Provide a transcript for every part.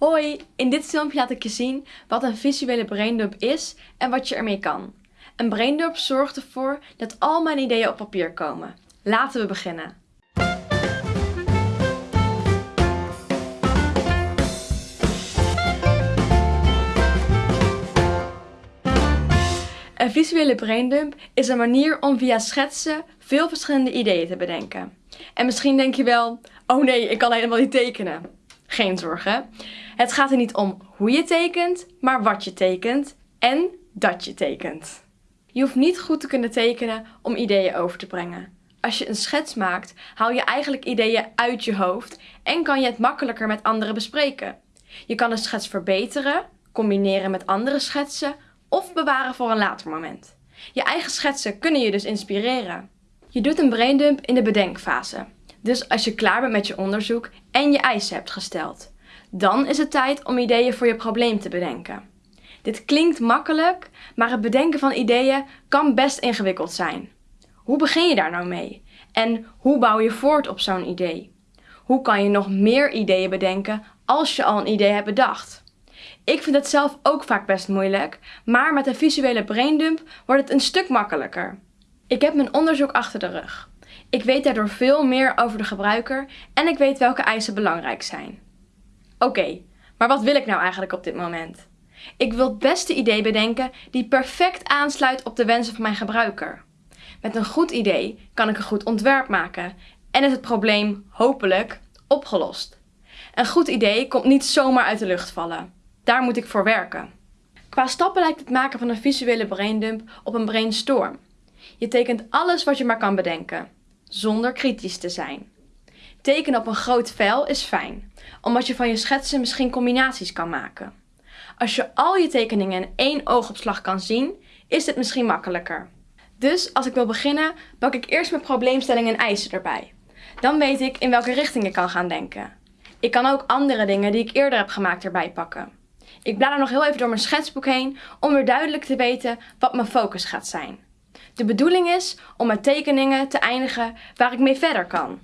Hoi, in dit filmpje laat ik je zien wat een visuele braindump is en wat je ermee kan. Een braindump zorgt ervoor dat al mijn ideeën op papier komen. Laten we beginnen. Een visuele braindump is een manier om via schetsen veel verschillende ideeën te bedenken. En misschien denk je wel, oh nee, ik kan helemaal niet tekenen. Geen zorgen. Het gaat er niet om hoe je tekent, maar wat je tekent en dat je tekent. Je hoeft niet goed te kunnen tekenen om ideeën over te brengen. Als je een schets maakt, haal je eigenlijk ideeën uit je hoofd en kan je het makkelijker met anderen bespreken. Je kan de schets verbeteren, combineren met andere schetsen of bewaren voor een later moment. Je eigen schetsen kunnen je dus inspireren. Je doet een braindump in de bedenkfase. Dus als je klaar bent met je onderzoek en je eisen hebt gesteld. Dan is het tijd om ideeën voor je probleem te bedenken. Dit klinkt makkelijk, maar het bedenken van ideeën kan best ingewikkeld zijn. Hoe begin je daar nou mee? En hoe bouw je voort op zo'n idee? Hoe kan je nog meer ideeën bedenken als je al een idee hebt bedacht? Ik vind het zelf ook vaak best moeilijk, maar met een visuele braindump wordt het een stuk makkelijker. Ik heb mijn onderzoek achter de rug. Ik weet daardoor veel meer over de gebruiker en ik weet welke eisen belangrijk zijn. Oké, maar wat wil ik nou eigenlijk op dit moment? Ik wil het beste idee bedenken die perfect aansluit op de wensen van mijn gebruiker. Met een goed idee kan ik een goed ontwerp maken en is het probleem hopelijk opgelost. Een goed idee komt niet zomaar uit de lucht vallen. Daar moet ik voor werken. Qua stappen lijkt het maken van een visuele braindump op een brainstorm. Je tekent alles wat je maar kan bedenken, zonder kritisch te zijn. Tekenen op een groot vel is fijn, omdat je van je schetsen misschien combinaties kan maken. Als je al je tekeningen in één oogopslag kan zien, is dit misschien makkelijker. Dus als ik wil beginnen, pak ik eerst mijn probleemstellingen en eisen erbij. Dan weet ik in welke richting ik kan gaan denken. Ik kan ook andere dingen die ik eerder heb gemaakt erbij pakken. Ik blader nog heel even door mijn schetsboek heen om weer duidelijk te weten wat mijn focus gaat zijn. De bedoeling is om met tekeningen te eindigen waar ik mee verder kan.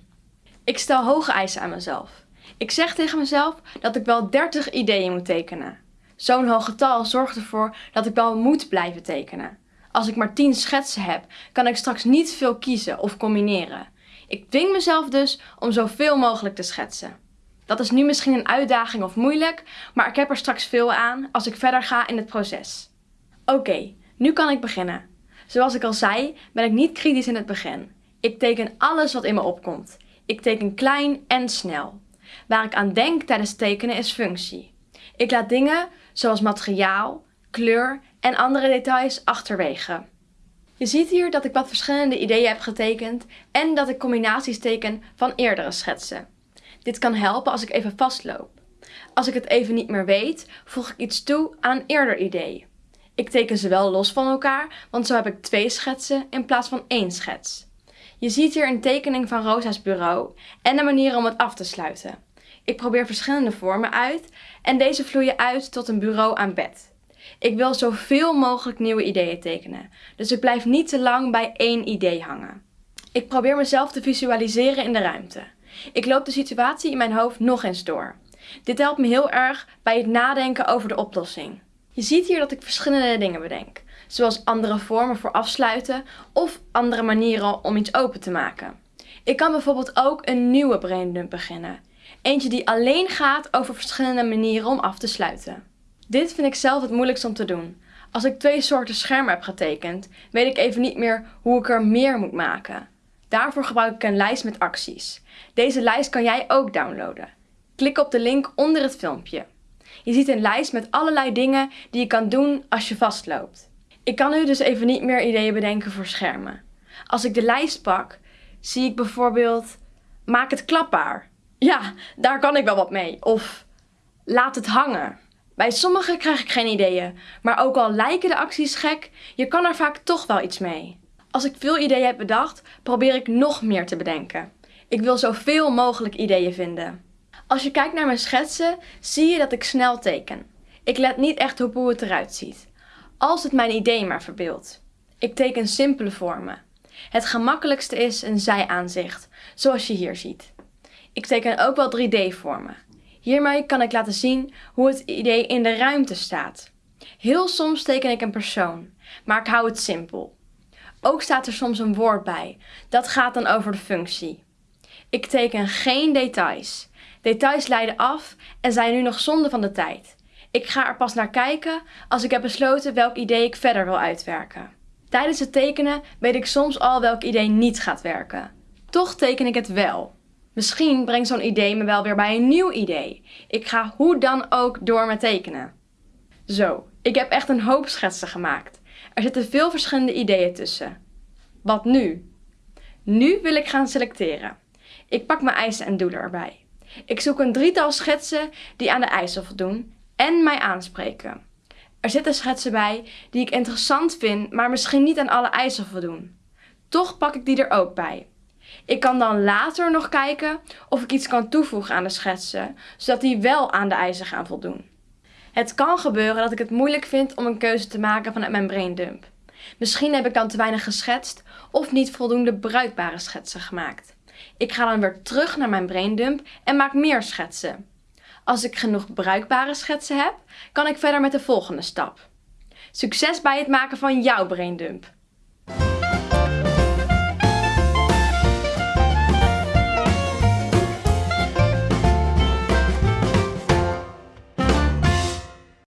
Ik stel hoge eisen aan mezelf. Ik zeg tegen mezelf dat ik wel 30 ideeën moet tekenen. Zo'n hoog getal zorgt ervoor dat ik wel moet blijven tekenen. Als ik maar 10 schetsen heb, kan ik straks niet veel kiezen of combineren. Ik dwing mezelf dus om zoveel mogelijk te schetsen. Dat is nu misschien een uitdaging of moeilijk, maar ik heb er straks veel aan als ik verder ga in het proces. Oké, nu kan ik beginnen. Zoals ik al zei, ben ik niet kritisch in het begin. Ik teken alles wat in me opkomt. Ik teken klein en snel. Waar ik aan denk tijdens tekenen is functie. Ik laat dingen zoals materiaal, kleur en andere details achterwege. Je ziet hier dat ik wat verschillende ideeën heb getekend en dat ik combinaties teken van eerdere schetsen. Dit kan helpen als ik even vastloop. Als ik het even niet meer weet, voeg ik iets toe aan een eerder idee. Ik teken ze wel los van elkaar, want zo heb ik twee schetsen in plaats van één schets. Je ziet hier een tekening van Rosa's bureau en de manier om het af te sluiten. Ik probeer verschillende vormen uit en deze vloeien uit tot een bureau aan bed. Ik wil zoveel mogelijk nieuwe ideeën tekenen, dus ik blijf niet te lang bij één idee hangen. Ik probeer mezelf te visualiseren in de ruimte. Ik loop de situatie in mijn hoofd nog eens door. Dit helpt me heel erg bij het nadenken over de oplossing. Je ziet hier dat ik verschillende dingen bedenk, zoals andere vormen voor afsluiten of andere manieren om iets open te maken. Ik kan bijvoorbeeld ook een nieuwe braindump beginnen. Eentje die alleen gaat over verschillende manieren om af te sluiten. Dit vind ik zelf het moeilijkst om te doen. Als ik twee soorten schermen heb getekend, weet ik even niet meer hoe ik er meer moet maken. Daarvoor gebruik ik een lijst met acties. Deze lijst kan jij ook downloaden. Klik op de link onder het filmpje. Je ziet een lijst met allerlei dingen die je kan doen als je vastloopt. Ik kan nu dus even niet meer ideeën bedenken voor schermen. Als ik de lijst pak, zie ik bijvoorbeeld maak het klapbaar. Ja, daar kan ik wel wat mee. Of laat het hangen. Bij sommige krijg ik geen ideeën, maar ook al lijken de acties gek, je kan er vaak toch wel iets mee. Als ik veel ideeën heb bedacht, probeer ik nog meer te bedenken. Ik wil zoveel mogelijk ideeën vinden. Als je kijkt naar mijn schetsen, zie je dat ik snel teken. Ik let niet echt op hoe het eruit ziet. Als het mijn idee maar verbeeldt. Ik teken simpele vormen. Het gemakkelijkste is een zijaanzicht, zoals je hier ziet. Ik teken ook wel 3D-vormen. Hiermee kan ik laten zien hoe het idee in de ruimte staat. Heel soms teken ik een persoon, maar ik hou het simpel. Ook staat er soms een woord bij. Dat gaat dan over de functie. Ik teken geen details. Details leiden af en zijn nu nog zonde van de tijd. Ik ga er pas naar kijken als ik heb besloten welk idee ik verder wil uitwerken. Tijdens het tekenen weet ik soms al welk idee niet gaat werken. Toch teken ik het wel. Misschien brengt zo'n idee me wel weer bij een nieuw idee. Ik ga hoe dan ook door met tekenen. Zo, ik heb echt een hoop schetsen gemaakt. Er zitten veel verschillende ideeën tussen. Wat nu? Nu wil ik gaan selecteren. Ik pak mijn eisen en doelen erbij. Ik zoek een drietal schetsen die aan de eisen voldoen en mij aanspreken. Er zitten schetsen bij die ik interessant vind, maar misschien niet aan alle eisen voldoen. Toch pak ik die er ook bij. Ik kan dan later nog kijken of ik iets kan toevoegen aan de schetsen, zodat die wel aan de eisen gaan voldoen. Het kan gebeuren dat ik het moeilijk vind om een keuze te maken vanuit mijn braindump. Misschien heb ik dan te weinig geschetst of niet voldoende bruikbare schetsen gemaakt. Ik ga dan weer terug naar mijn braindump en maak meer schetsen. Als ik genoeg bruikbare schetsen heb, kan ik verder met de volgende stap. Succes bij het maken van jouw braindump!